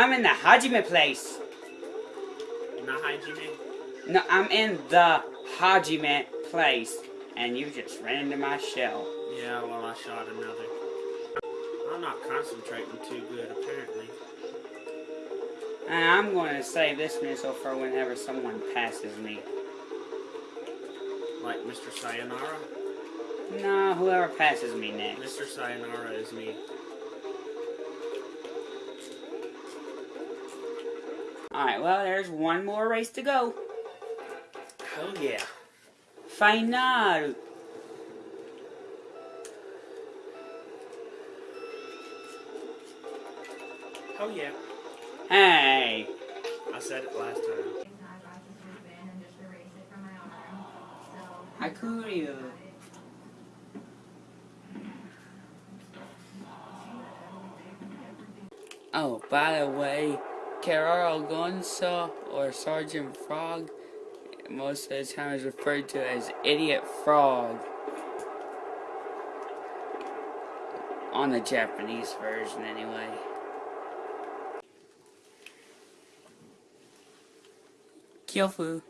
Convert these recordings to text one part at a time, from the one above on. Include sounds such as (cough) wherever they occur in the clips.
I'm in the Hajime place. Not Hajime? No, I'm in the Hajime place. And you just ran into my shell. Yeah, well, I shot another. I'm not concentrating too good, apparently. And I'm going to save this missile for whenever someone passes me. Like Mr. Sayonara? No, whoever passes me next. Mr. Sayonara is me. Alright, well, there's one more race to go. Oh, yeah. Final. Oh, yeah. Hey. I said it last time. Hakuryu. Oh, by the way, Keroro Gunso or Sergeant Frog most of the time is referred to as Idiot Frog on the Japanese version anyway. Kyofu.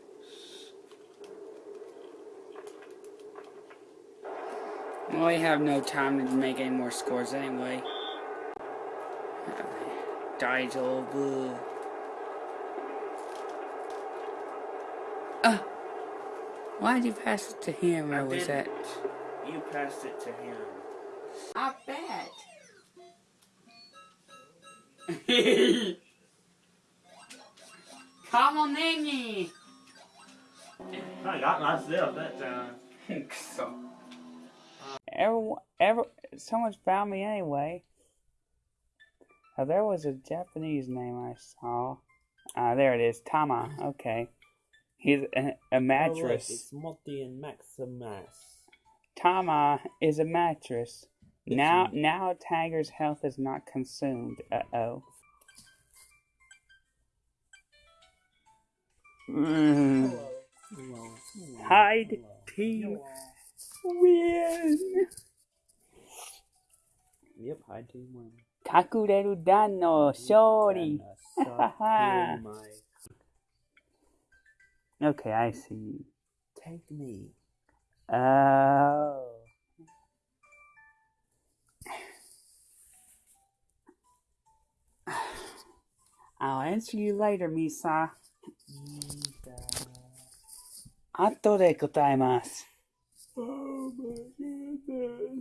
Well, we have no time to make any more scores anyway. Daijobu. Uh, why did you pass it to him, or I was that... didn't. You passed it to him. I bet. (laughs) Come on in, I got myself that time. (laughs) so. Ever, ever, someone's found me anyway. Oh, there was a Japanese name I saw. Ah, there it is. Tama. Okay. He's a, a mattress. it's Multi and Maximus. Tama is a mattress. It's Now, a- now Tiger's health is not consumed. Uh oh. Mm. Hide team win. Yep, I do one. Kakureru dan no shori. Okay, I (laughs) see. Take me. Oh. I'll answer you later, Misa. 後で答えます。 Oh my goodness.